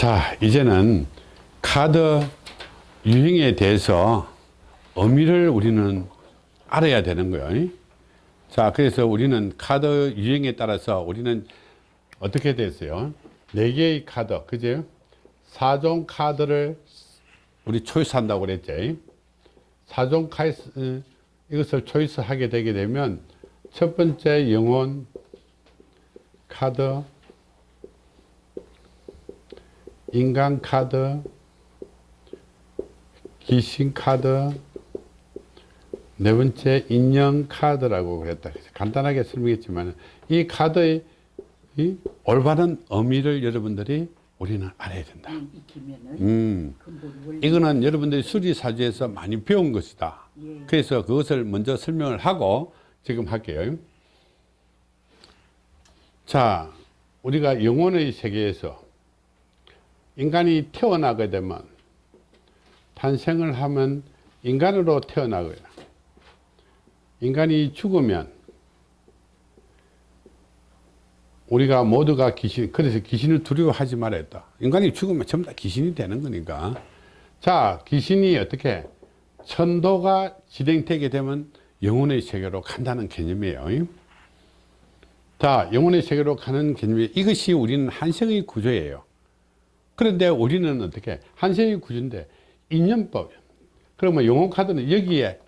자 이제는 카드 유형에 대해서 의미를 우리는 알아야 되는 거예요. 자 그래서 우리는 카드 유형에 따라서 우리는 어떻게 됐어요? 네 개의 카드 그죠 4종 카드를 우리 초이스 한다고 그랬지. 4종 카드 이것을 초이스 하게 되게 되면 첫 번째 영혼 카드 인간 카드 귀신 카드 네 번째 인형 카드라고 그랬다 간단하게 설명했지만 이 카드의 이 올바른 의미를 여러분들이 우리는 알아야 된다. 음. 원리. 이거는 여러분들이 수리사주에서 많이 배운 것이다. 예. 그래서 그것을 먼저 설명을 하고 지금 할게요. 자 우리가 영혼의 세계에서 인간이 태어나게 되면 탄생을 하면 인간으로 태어나고요. 인간이 죽으면 우리가 모두가 귀신 그래서 귀신을 두려워하지 말아야 했다. 인간이 죽으면 전부 다 귀신이 되는 거니까. 자 귀신이 어떻게 천도가 진행되게 되면 영혼의 세계로 간다는 개념이에요. 자 영혼의 세계로 가는 개념이 이것이 우리는 한생의 구조예요 그런데 우리는 어떻게 한생의 구조인데 인연법 그러면 영혼 카드는 여기에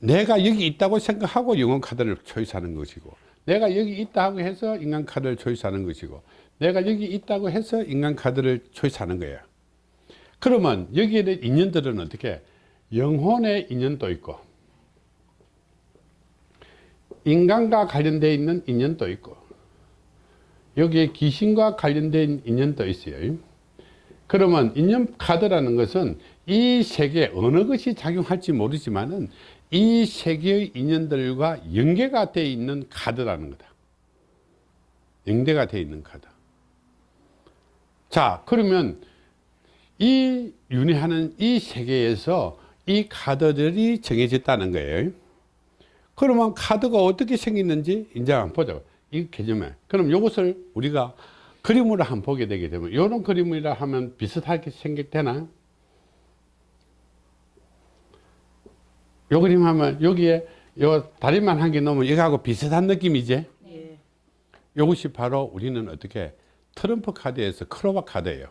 내가 여기 있다고 생각하고 영혼 카드를 초이스하는 것이고 내가 여기 있다고 해서 인간 카드를 초이스하는 것이고 내가 여기 있다고 해서 인간 카드를 초이스하는 거예요. 그러면 여기에 있는 인연들은 어떻게? 영혼의 인연도 있고 인간과 관련되어 있는 인연도 있고 여기에 귀신과 관련된 인연도 있어요. 그러면 인연 카드라는 것은 이 세계에 어느 것이 작용할지 모르지만 은 이 세계의 인연들과 연계가 되어 있는 카드라는 거다. 연계가 되어 있는 카드. 자 그러면 이 윤회하는 이 세계에서 이 카드들이 정해졌다는 거예요. 그러면 카드가 어떻게 생겼는지 이제 한번 보자 이 개념에. 그럼 이것을 우리가 그림으로 한번 보게 되게 되면 이런 그림이라 하면 비슷하게 생겼되나 요 그림 하면 여기에 요 다리만 한 개 넣으면 이거하고 비슷한 느낌이지 예. 이것이 바로 우리는 어떻게 트럼프 카드에서 크로바 카드예요.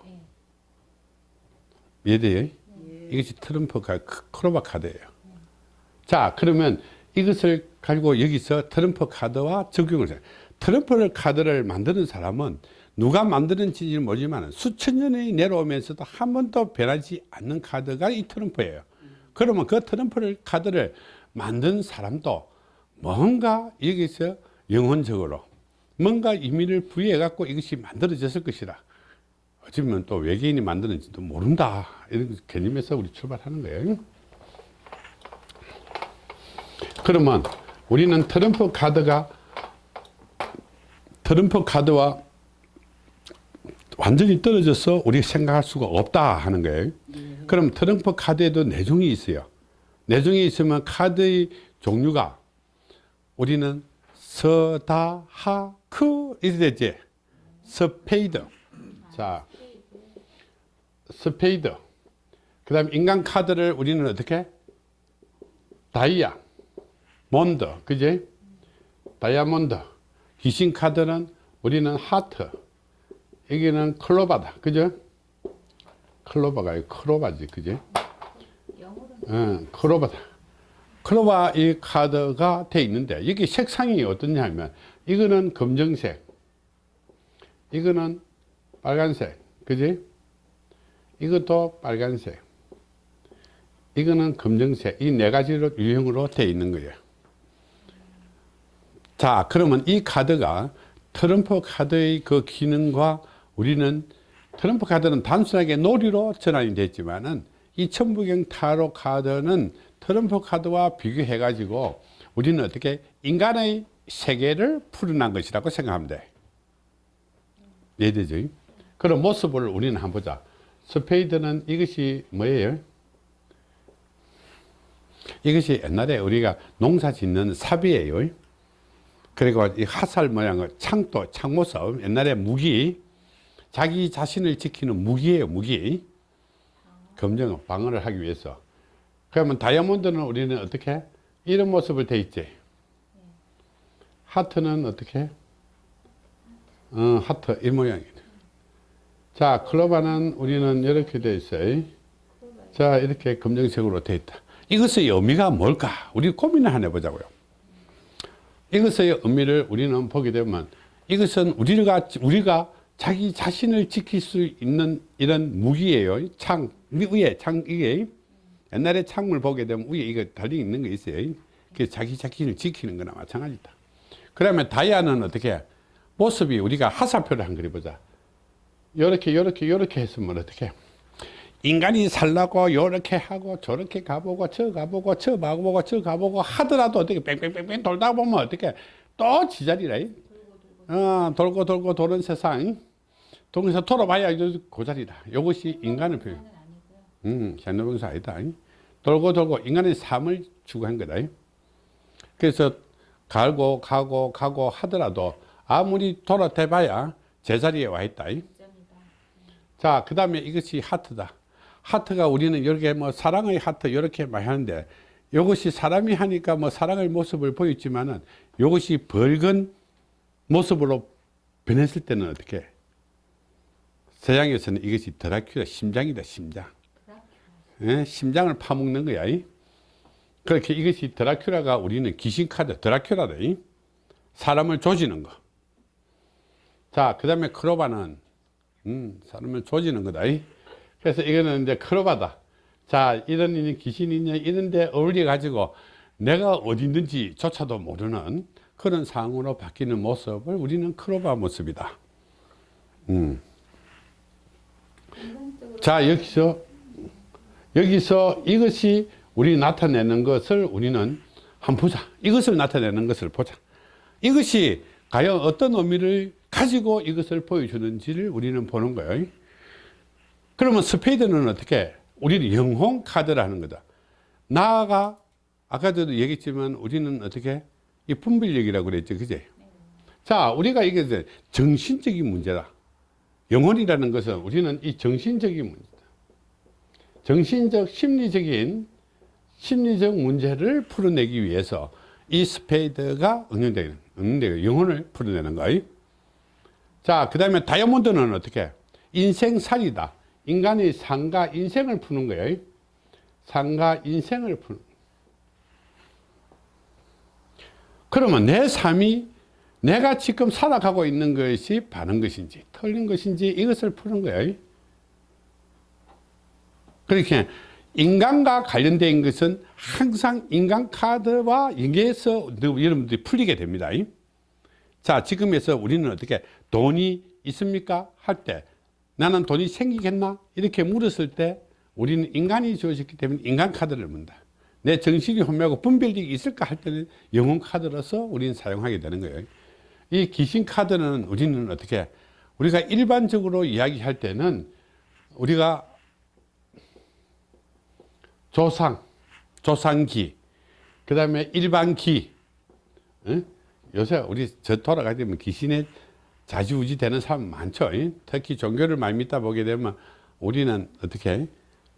이해돼요? 이것이 트럼프 카드, 크로바 카드예요. 자 그러면 이것을 가지고 여기서 트럼프 카드와 적용을 해요 트럼프 카드를 만드는 사람은 누가 만드는지는 모르지만 수천 년이 내려오면서도 한 번도 변하지 않는 카드가 이 트럼프예요. 그러면 그 트럼프 카드를 만든 사람도 뭔가 여기서 영혼적으로 뭔가 의미를 부여해 갖고 이것이 만들어졌을 것이다. 어쩌면 또 외계인이 만드는지도 모른다. 이런 개념에서 우리 출발하는 거예요. 그러면 우리는 트럼프 카드가 트럼프 카드와 완전히 떨어져서 우리가 생각할 수가 없다 하는 거예요. 그럼 트럼프 카드에도 네 종이 있어요. 네 종이 있으면 카드의 종류가 우리는 서다하크 이렇게 되지. 스페이드. 자 스페이드. 그 다음 인간 카드를 우리는 어떻게? 다이아몬드. 그지? 다이아몬드 귀신 카드는 우리는 하트 여기는 클로바다. 그죠? 클로바가 크로바지 그지? 응, 클로바다. 클로바 이 카드가 돼 있는데 여기 색상이 어떠냐 하면 이거는 검정색 이거는 빨간색 그지? 이것도 빨간색 이거는 검정색. 이 네 가지로 유형으로 돼 있는 거예요 자 그러면 이 카드가 트럼프 카드의 그 기능과 우리는 트럼프 카드는 단순하게 놀이로 전환이 됐지만은 이 천부경 타로 카드는 트럼프 카드와 비교해 가지고 우리는 어떻게 인간의 세계를 풀어난 것이라고 생각하면 돼 이해되죠? 그런 모습을 우리는 한번 보자 스페이드는 이것이 뭐예요? 이것이 옛날에 우리가 농사 짓는 삽이에요 그리고 이 화살 모양의 창도 창모섭 옛날에 무기 자기 자신을 지키는 무기예요 무기. 검정은 방어를 하기 위해서. 그러면 다이아몬드는 우리는 어떻게 이런 모습을 돼 있지. 하트는 어떻게 어, 하트 이 모양이네. 자 클로바는 우리는 이렇게 돼 있어요. 자 이렇게 검정색으로 돼 있다. 이것의 의미가 뭘까? 우리 고민을 하나 해보자고요 이것의 의미를 우리는 보게 되면 이것은 우리가 우리가 자기 자신을 지킬 수 있는 이런 무기예요. 창 위에 창 이게 옛날에 창물 보게 되면 위에 이거 달려 있는 거 있어요. 그 자기 자신을 지키는 거나 마찬가지다. 그러면 다이아는 어떻게 모습이 우리가 하사표를 한 그리 보자. 요렇게 요렇게 요렇게 했으면 어떻게 인간이 살라고 요렇게 하고 저렇게 가보고 저 가보고 저 가보고 저 가보고 하더라도 어떻게 뺑뺑뺑뺑 돌다 보면 어떻게 또 지자리라 어, 돌고 돌고 도는 세상. 동에서 돌아봐야 그 자리다. 이것이 인간의 표현. 음, 현대병사 아니다. 돌고 돌고 인간의 삶을 추구한 거다. 그래서 갈고 가고 가고 하더라도 아무리 돌아대봐야 제자리에 와 있다. 자, 그 다음에 이것이 하트다. 하트가 우리는 이렇게 뭐 사랑의 하트 이렇게 많이 하는데 이것이 사람이 하니까 뭐 사랑의 모습을 보였지만은 이것이 벌건 모습으로 변했을 때는 어떻게 서양에서는 이것이 드라큘라 심장이다 심장 예? 심장을 파먹는 거야 이? 그렇게 이것이 드라큘라가 우리는 귀신카드 드라큘라다 이? 사람을 조지는 거자그 다음에 크로바는 음, 사람을 조지는 거다 이? 그래서 이거는 이제 크로바다. 자 이런 귀신이냐 이런데 어울려 가지고 내가 어디 있는지 조차도 모르는 그런 상황으로 바뀌는 모습을 우리는 크로바 모습이다. 음. 자 여기서 여기서 이것이 우리 나타내는 것을 우리는 한번 보자. 이것을 나타내는 것을 보자. 이것이 과연 어떤 의미를 가지고 이것을 보여주는지를 우리는 보는 거예요 그러면 스페이드는 어떻게? 우리는 영혼 카드라는 거다. 나아가 아까도 얘기했지만 우리는 어떻게? 이 분별력이라고 그랬죠. 그제? 자 우리가 이게 정신적인 문제다. 영혼이라는 것은 우리는 이 정신적인 문제다. 정신적 심리적인 심리적 문제를 풀어내기 위해서 이 스페이드가 응용되는 응용되는 영혼을 풀어내는 거예요. 자그 다음에 다이아몬드는 어떻게? 인생살이다 인간의 상가 인생을 푸는 거예요. 상가 인생을 푸는. 그러면 내 삶이 내가 지금 살아가고 있는 것이 바른 것인지 틀린 것인지 이것을 푸는 거예요. 그렇게 인간과 관련된 것은 항상 인간 카드와 연계해서 여러분들이 풀리게 됩니다. 자 지금에서 우리는 어떻게 돈이 있습니까? 할 때 나는 돈이 생기겠나? 이렇게 물었을 때 우리는 인간이 주어졌기 때문에 인간 카드를 문다. 내 정신이 혼미하고 분별력이 있을까 할 때는 영혼 카드로서 우리는 사용하게 되는 거예요. 이 귀신 카드는 우리는 어떻게 우리가 일반적으로 이야기할 때는 우리가 조상 조상기 그 다음에 일반기. 응? 요새 우리 저 돌아가게 되면 귀신에 자지우지 되는 사람 많죠 특히 종교를 많이 믿다 보게 되면 우리는 어떻게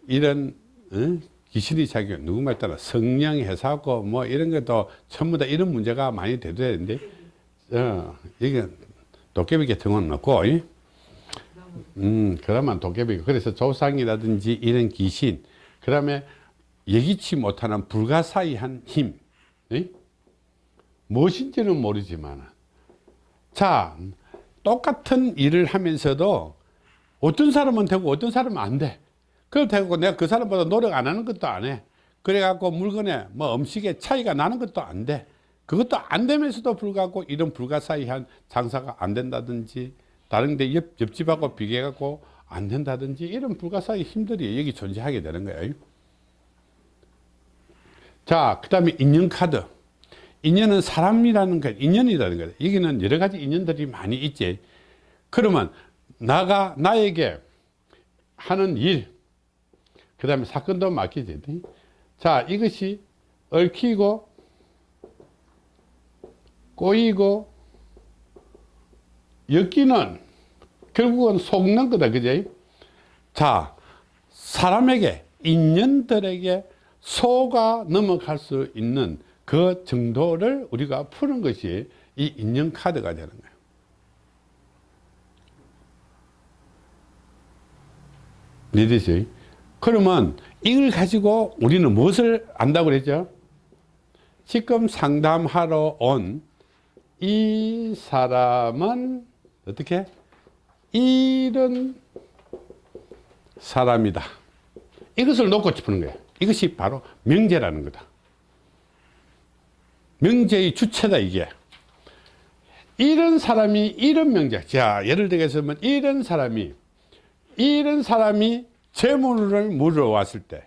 이런 응? 귀신이 자기 누구 말 따라 성령 회사고 뭐 이런 것도 전부 다 이런 문제가 많이 되는데 어, 이게 도깨비 계통은 없고 음 그러면 도깨비 그래서 조상이라든지 이런 귀신 그 다음에 예기치 못하는 불가사의한 힘 에? 무엇인지는 모르지만 자 똑같은 일을 하면서도 어떤 사람은 되고 어떤 사람은 안 돼. 그렇다고 내가 그 사람보다 노력 안 하는 것도 안 해. 그래갖고 물건에 뭐 음식에 차이가 나는 것도 안 돼. 그것도 안 되면서도 불구하고 이런 불가사의한 장사가 안 된다든지 다른 데 옆, 옆집하고 비교해갖고 안 된다든지 이런 불가사의 힘들이 여기 존재하게 되는 거예요. 자, 그 다음에 인연카드. 인연은 사람이라는 거, 인연이라는 거예요. 여기는 여러 가지 인연들이 많이 있지. 그러면 나가, 나에게 하는 일, 그 다음에 사건도 맡기지. 자, 이것이 얽히고, 꼬이고, 엮이는 결국은 속는 거다 그지 자 사람에게 인연들에게 소가 넘어갈 수 있는 그 정도를 우리가 푸는 것이 이 인연 카드가 되는 거예요 이해되지? 그러면 이걸 가지고 우리는 무엇을 안다고 그랬죠? 지금 상담하러 온 이 사람은 어떻게? 이런 사람이다. 이것을 놓고 짚는 거예요. 이것이 바로 명제라는 거다. 명제의 주체다, 이게. 이런 사람이 이런 명제. 자, 예를 들겠으면 이런 사람이, 이런 사람이 재물을 물어왔을 때.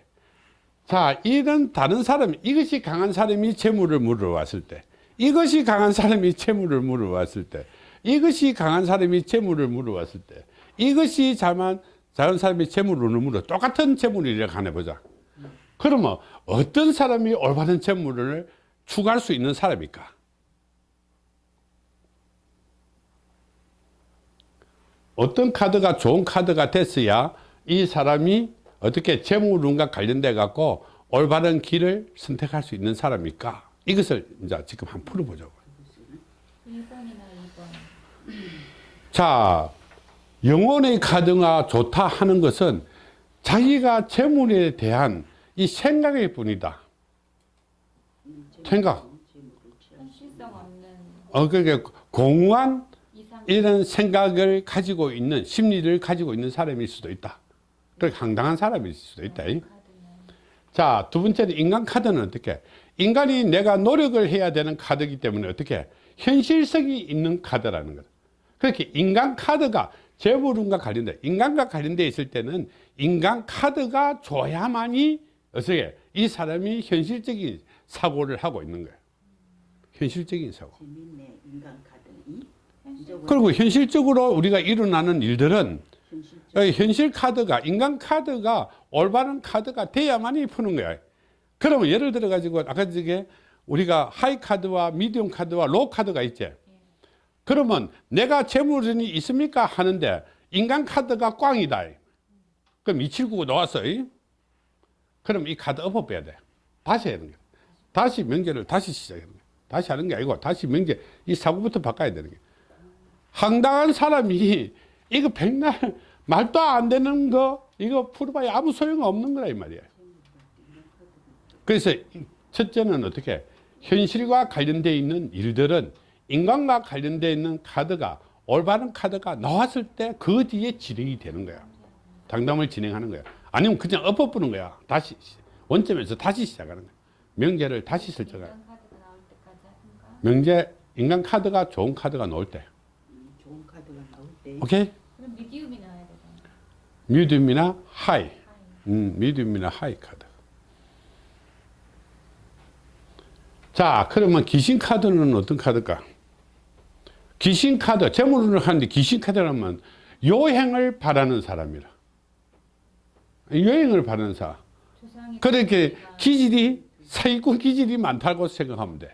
자, 이런 다른 사람, 이것이 강한 사람이 재물을 물어왔을 때. 이것이 강한 사람이 재물을 물어왔을 때. 이것이 강한 사람이 재물을 물어왔을 때. 이것이 자만, 작은 사람이 재물을 물어. 똑같은 재물이라고 하네 보자. 그러면 어떤 사람이 올바른 재물을 추구할 수 있는 사람일까? 어떤 카드가 좋은 카드가 됐어야 이 사람이 어떻게 재물운과 관련돼 갖고 올바른 길을 선택할 수 있는 사람일까? 이것을 이제 지금 한번 풀어보자고. 1번이나 2번. 자, 영혼의 카드가 좋다 하는 것은 자기가 재물에 대한 이 생각일 뿐이다. 생각. 어, 그게 공허한 이상 이런 생각을 가지고 있는 심리를 가지고 있는 사람일 수도 있다. 그렇게 황당한 사람일 수도 있다. 자, 두 번째는 인간 카드는 어떻게? 인간이 내가 노력을 해야 되는 카드이기 때문에 어떻게? 현실성이 있는 카드라는 거다. 그렇게 인간 카드가 재물운과 관련돼, 인간과 관련돼 있을 때는 인간 카드가 줘야만이 어떻게? 이 사람이 현실적인 사고를 하고 있는 거예요. 현실적인 사고. 재밌네 그리고 현실적으로 우리가 일어나는 일들은 현실 어, 현실 카드가 인간 카드가 올바른 카드가 돼야만이 푸는 거야. 그러면 예를 들어 가지고 아까 저게 우리가 high 카드와 medium 카드와 low 카드가 있지. 그러면 내가 재물운이 있습니까 하는데 인간 카드가 꽝이다. 그럼 279가 나왔어. 그럼 이 카드 엎어 빼야 돼. 다시 해야 되는 거야. 다시 명제를 다시 시작하는 거야. 다시 하는 게 아니고 다시 명제 이 사고부터 바꿔야 되는 거야. 황당한 사람이 이거 백날 말도 안 되는 거 이거 풀어봐야 아무 소용 없는 거라 이 말이야. 그래서 첫째는 어떻게 현실과 관련되어 있는 일들은 인간과 관련되어 있는 카드가 올바른 카드가 나왔을 때 그 뒤에 진행이 되는 거야. 당담을 진행하는 거야. 아니면 그냥 엎어부는 거야. 다시 원점에서 다시 시작하는 거야. 명제를 다시 설정해. 명제 인간 카드가 좋은 카드가 나올 때. 음, 좋은 카드가 나올 때 오케이? 그럼 medium이 나와야 되잖아. medium이나 high. high. 음, medium이나 high 카드. 자, 그러면 귀신 카드는 어떤 카드일까? 귀신 카드, 재물을 하는데 귀신 카드라면 여행을 바라는 사람이라. 여행을 바라는 사람. 그렇게 기질이, 사기꾼 기질이 많다고 생각하면 돼.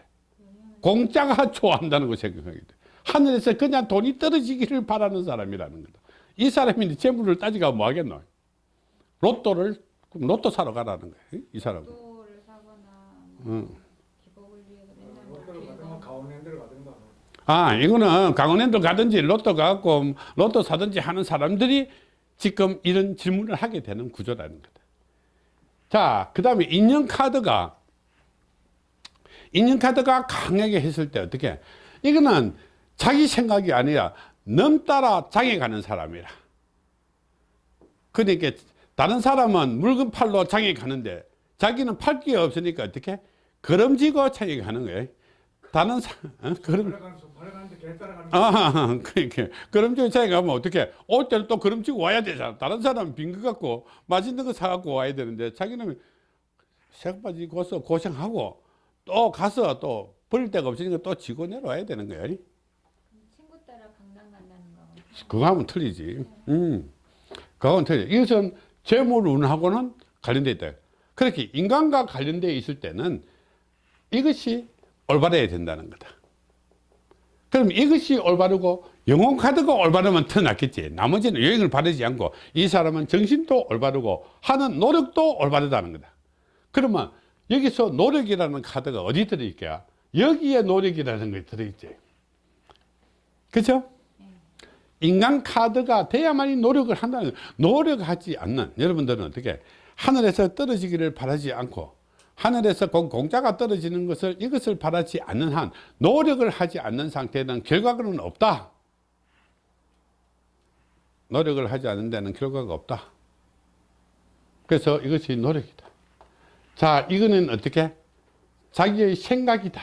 공짜가 좋아한다는 거 생각하게 돼. 하늘에서 그냥 돈이 떨어지기를 바라는 사람이라는 거다. 이 사람이 재물을 따지가 뭐 하겠노? 로또를, 그럼 로또 사러 가라는 거야. 이 사람은. 로또를 사거나 뭐 응. 기복을 위해서 맨날 로또를 뭐 받으면 강원랜드를 가든가 뭐. 아, 이거는 강원랜드 가든지 로또 가고 로또 사든지 하는 사람들이 지금 이런 질문을 하게 되는 구조라는 거다. 자, 그 다음에 인연카드가, 인연카드가 강하게 했을 때 어떻게? 이거는 자기 생각이 아니라 넘따라 장에 가는 사람이라. 그러니까 다른 사람은 물건 팔러 장에 가는데 자기는 팔게 없으니까 어떻게? 걸음지고 장에 가는 거예요. 다른 사, 어? 걸음, 아, 그러니까 그럼지고 차에 가면 어떻게 올 때는 또 그럼지고 와야 되잖아. 다른 사람은 빈거 갖고 맛있는 거 사갖고 와야 되는데 자기는 색바지 고서 고생하고 또 가서 또 버릴 데가 없으니까 또 지고 내려와야 되는 거야. 친구 따라 강남 간다는 거. 그거 하면 틀리지. 음. 그거는 틀려. 이것은 재물운하고는 관련되어 있다. 그렇게 인간과 관련되어 있을 때는 이것이 올바르야 된다는 거다. 그럼 이것이 올바르고 영혼 카드가 올바르면 터났겠지. 나머지는 여행을 바르지 않고 이 사람은 정신도 올바르고 하는 노력도 올바르다는 거다. 그러면 여기서 노력이라는 카드가 어디 들어있게요? 여기에 노력이라는 게 들어있지. 그죠? 인간 카드가 돼야만이 노력을 한다는. 노력하지 않는 여러분들은 어떻게 하늘에서 떨어지기를 바라지 않고 하늘에서 공- 공짜가 떨어지는 것을 이것을 바라지 않는 한 노력을 하지 않는 상태는 결과는 없다. 노력을 하지 않는 데는 결과가 없다. 그래서 이것이 노력이다. 자, 이거는 어떻게? 자기의 생각이다.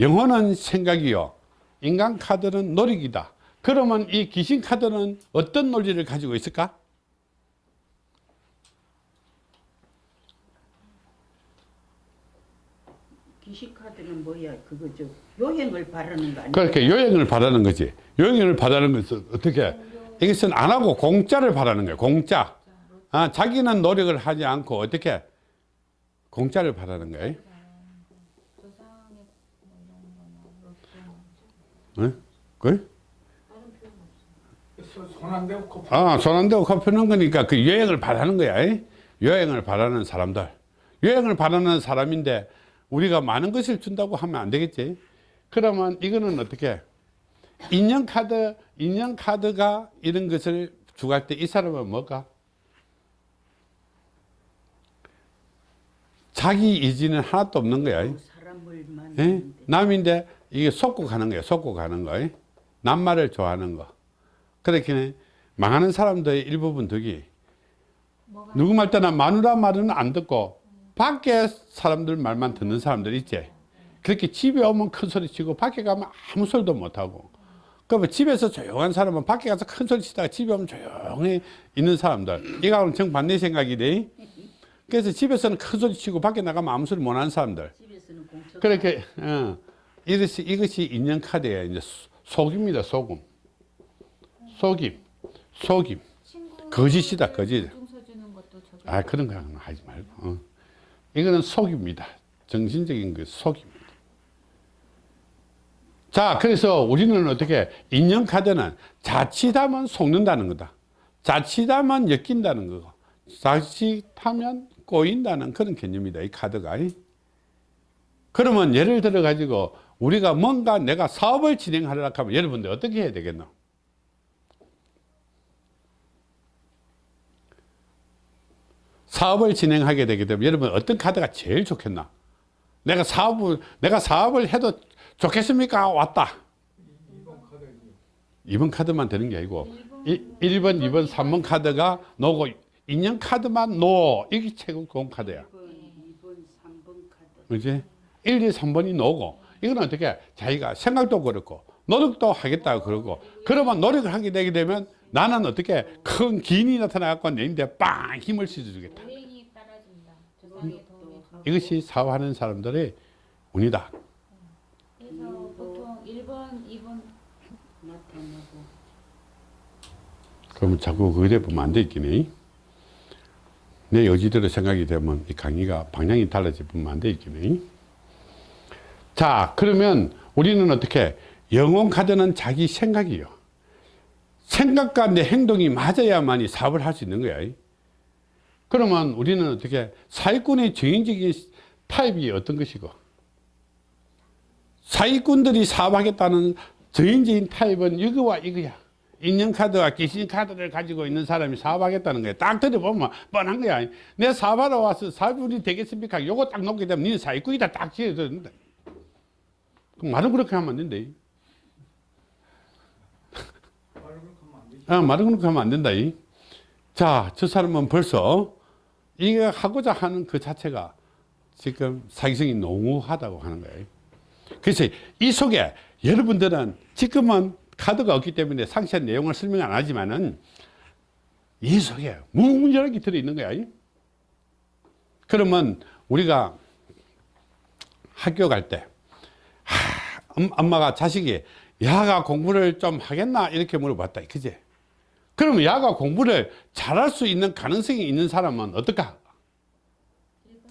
영혼은 생각이요. 인간 카드는 노력이다. 그러면 이 귀신 카드는 어떤 논리를 가지고 있을까? 기시 카드는 뭐야? 그거 저 여행을 바라는 거 아니야? 그렇게 요행을 바라는 거지. 요행을 바라는 것은 어떻게? 이것은 안 하고 공짜를 바라는 거예요. 공짜. 아, 자기는 노력을 하지 않고 어떻게? 공짜를 바라는 거예요. 응? 그? 손안 대고 커피 아, 손안 대고 커피 는 거니까 그 여행을 바라는 거야. 이? 여행을 바라는 사람들. 여행을 바라는 사람인데 우리가 많은 것을 준다고 하면 안 되겠지. 그러면 이거는 어떻게? 인연 카드, 인연 카드가 이런 것을 주갈 때 이 사람은 뭘까? 자기 의지는 하나도 없는 거야. 예? 남인데 이게 속고 가는 거예요. 속고 가는 거. 예? 남말을 좋아하는 거. 그렇게 망하는 사람들의 일부분 덕이 누구 말 때나 마누라 말은 안 듣고 밖에 사람들 말만 듣는 사람들 있지. 그렇게 집에 오면 큰 소리 치고 밖에 가면 아무 소리도 못 하고. 그러면 집에서 조용한 사람은 밖에 가서 큰 소리 치다가 집에 오면 조용히 있는 사람들. 이거는 정반대 생각이네. 그래서 집에서는 큰 소리 치고 밖에 나가면 아무 소리 못 하는 사람들. 그렇게 어, 이것이 이것이 인연 카드예요. 이제 소- 속입니다. 속음. 속임. 속임. 거짓이다, 거짓. 아 그런 거 하지 말고. 어. 이거는 속입니다. 정신적인 그 속입니다. 자, 그래서 우리는 어떻게 인연 카드는 자칫하면 속는다는 거다. 자칫하면 엮인다는 거고, 자칫하면 꼬인다는 그런 개념이다. 이 카드가. 그러면 예를 들어 가지고 우리가 뭔가 내가 사업을 진행하려고 하면 여러분들 어떻게 해야 되겠노? 사업을 진행하게 되게 되면 여러분 어떤 카드가 제일 좋겠나? 내가 사업을 내가 사업을 해도 좋겠습니까? 왔다. 2번 카드지 2번 카드만 되는 게 아니고 1, 1번, 2번, 3번 카드가 노고 인연 카드만 노. 이게 최고 좋은 카드야. 1번, 2번, 3번 카드 그지? 1, 2, 3번이 노고 이건 어떻게 자기가 생각도 그렇고 노력도 하겠다고 그러고 그러면 노력을 하게 되게 되면 나는 어떻게 큰 기인이 나타나갖고 내 인데 빵 힘을 실어주겠다. 좀. 이것이 사업하는 사람들의 운이다. 그래서 보통 1번, 2번 나타나고 그러면 자꾸 그래 보면 안 되겠네. 내 의지대로 생각이 되면 이 강의가 방향이 달라져 보면 안 되겠네. 자, 그러면 우리는 어떻게 영혼 카드는 자기 생각이요. 생각과 내 행동이 맞아야만이 사업을 할 수 있는 거야. 그러면 우리는 어떻게 사기꾼의 정인적인 타입이 어떤 것이고 사기꾼들이 사업하겠다는 정인적인 타입은 이거와 이거야. 인연카드와 귀신카드를 가지고 있는 사람이 사업하겠다는 거야. 딱 들어보면 뻔한 거야. 내 사업하러 와서 사업이 되겠습니까? 요거 딱 놓게 되면 니는 사기꾼이다 딱 지어졌는데. 그럼 말은 그렇게 하면 안 된다. 아, 말은 그렇게 하면 안 된다. 이. 자, 저 사람은 벌써 이거 하고자 하는 그 자체가 지금 사기성이 농후하다고 하는 거예요. 그래서 이 속에 여러분들은 지금은 카드가 없기 때문에 상세한 내용을 설명 안 하지만은 이 속에 무궁무진하게 들어있는 거야. 이. 그러면 우리가 학교 갈 때, 하, 엄- 엄마가 자식이 야가 공부를 좀 하겠나? 이렇게 물어봤다. 그지? 그러면 야가 공부를 잘할 수 있는 가능성이 있는 사람은 어떨까? 1번,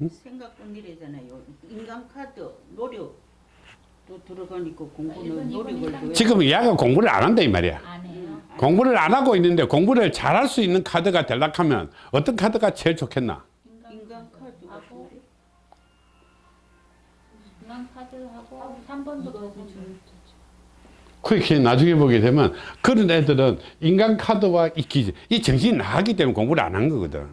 2번. 생각뿐이래잖아요 인간 카드 노력 또 들어가니까 공부는 노력을 지금 얘가 공부를 안 한다 이 말이야. 안 해요. 공부를 안 하고 있는데 공부를 잘할 수 있는 카드가 되려면 어떤 카드가 제일 좋겠나? 인간 카드 하고 같은데 중앙 카드하고 3번도 보고 줄 그렇게 나중에 보게 되면 그런 애들은 인간 카드와 이 기질, 이 정신이 나가기 때문에 공부를 안 한 거거든.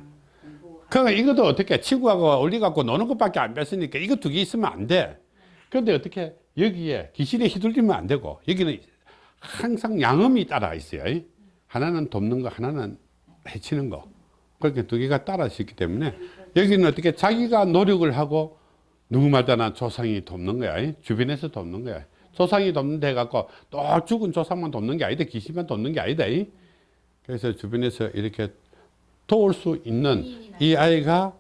그러니까 이것도 어떻게 친구하고 올리갖고 노는 것밖에 안 뺐으니까 이거 두 개 있으면 안 돼. 그런데 어떻게 여기에 귀신에 휘둘리면 안 되고 여기는 항상 양음이 따라 있어요. 하나는 돕는 거, 하나는 해치는 거. 그렇게 두 개가 따라서 있기 때문에 여기는 어떻게 자기가 노력을 하고 누구마다나 조상이 돕는 거야. 주변에서 돕는 거야. 조상이 돕는 데 갖고 또 죽은 조상만 돕는 게 아니다. 귀신만 돕는 게 아니다. 그래서 주변에서 이렇게 도울 수 있는 이 아이가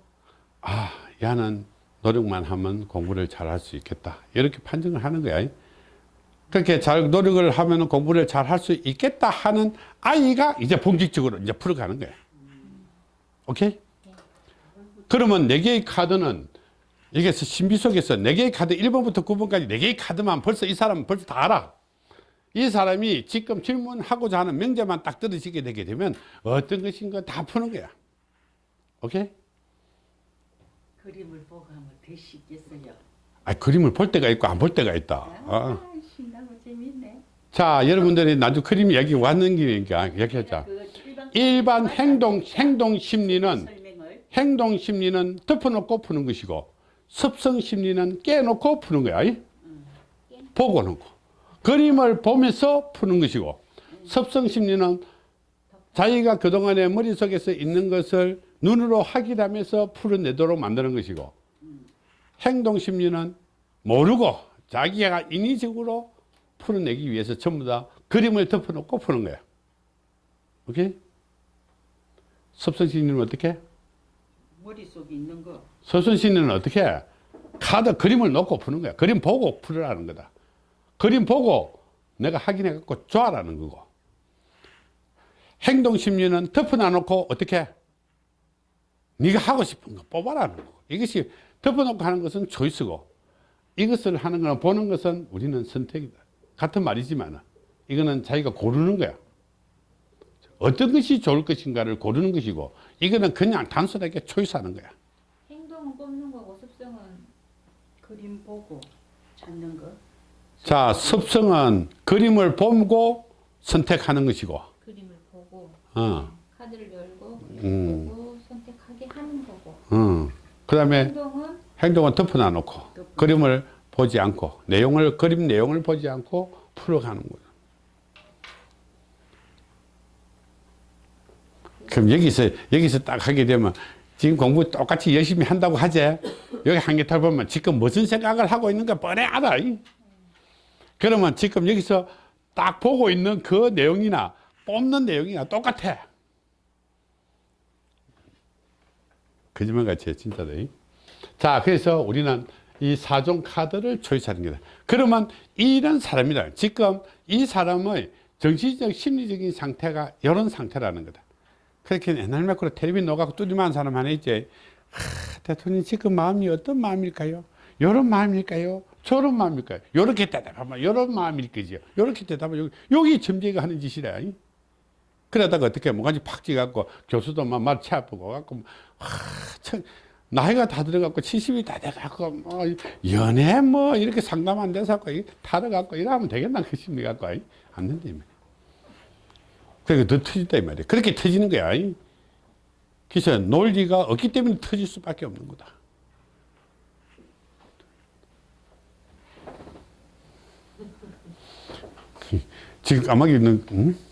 아, 야는 노력만 하면 공부를 잘 할 수 있겠다. 이렇게 판정을 하는 거야. 그렇게 잘 노력을 하면 공부를 잘 할 수 있겠다 하는 아이가 이제 본격적으로 이제 풀어가는 거야. 오케이? 그러면 네 개의 카드는 이게 신비 속에서 네 개의 카드 1번부터 9번까지 네 개의 카드만 벌써 이 사람은 벌써 다 알아. 이 사람이 지금 질문하고자 하는 명제만 딱 들으시게 되게 되면 어떤 것인가 다 푸는 거야. 오케이? 그림을 보고 하면 더 쉽겠어요. 아, 그림을 볼 때가 있고 안 볼 때가 있다. 어. 아, 신나고 재밌네. 자, 여러분들이 나중 그림이 여기 왔는 기니까 얘기하자. 그 일반 행동, 행동 심리는 행동 심리는 덮어놓고 푸는 것이고 습성 심리는 깨놓고 푸는 거야. 이? 보고 놓고. 그림을 보면서 푸는 것이고 습성 심리는 자기가 그동안에 머릿속에서 있는 것을 눈으로 확인하면서 풀어내도록 만드는 것이고 행동 심리는 모르고 자기가 인위적으로 풀어내기 위해서 전부 다 그림을 덮어놓고 푸는 거야. 오케이? 심리는 어떻게? 머릿속에 있는 거 서순신은 어떻게 해? 카드 그림을 놓고 푸는 거야. 그림 보고 풀으라는 거다. 그림 보고 내가 확인해 갖고 좋아라는 거고. 행동 심리는 덮어놔 놓고 어떻게 해? 네가 하고 싶은 거 뽑아라는 거고. 이것이 덮어놓고 하는 것은 초이스고 이것을 하는 거는 보는 것은 우리는 선택이다. 같은 말이지만 이거는 자기가 고르는 거야. 어떤 것이 좋을 것인가를 고르는 것이고 이거는 그냥 단순하게 초이스하는 거야. 행동은 뽑는 거고 습성은 그림 보고 찾는 거 자, 습성은 그림을 보고 선택하는 것이고, 그림을 보고 어, 카드를 열고 음. 보고 하게 하는 거고 어. 그 다음에 행동은 행동은 덮어놔 놓고, 그림을 보지 않고, 내용을, 그림 내용을 보지 않고 풀어가는 거죠. 그럼 여기서, 여기서 딱 하게 되면 지금 공부 똑같이 열심히 한다고 하지? 여기 한개탈 보면 지금 무슨 생각을 하고 있는가 뻔해 알아. 이. 그러면 지금 여기서 딱 보고 있는 그 내용이나 뽑는 내용이나 똑같아. 거짓말 같이 해, 진짜로. 이. 자, 그래서 우리는 이 사종 카드를 초이스하는 거다. 그러면 이런 사람이다. 지금 이 사람의 정신적, 심리적인 상태가 이런 상태라는 거다. 그렇게 옛날 매크로 텔레비 녹아고 뚜디만 사람 하나 있지. 하, 대통령 지금 마음이 어떤 마음일까요? 이런 마음일까요? 저런 마음일까요? 요렇게 대답하면 이런 마음일 거지요. 요렇게 대답하면 여기, 여기 점쟁이가 하는 짓이라. 이. 그러다가 어떻게 뭐가지 팍 찍어갖고 교수도 막말치 아프고 갖고 하, 참, 나이가 다 들어갖고 70이 다 돼갖고 뭐 연애 뭐 이렇게 상담 안 돼서 갖고 타러갖고 이러면 되겠나 그 심리 갖고 안 된다. 그러니까 더 터진다 이 말이야. 그렇게 터지는 거야. 이. 그래서 논리가 없기 때문에 터질 수밖에 없는 거다. 지금 까마귀는 응?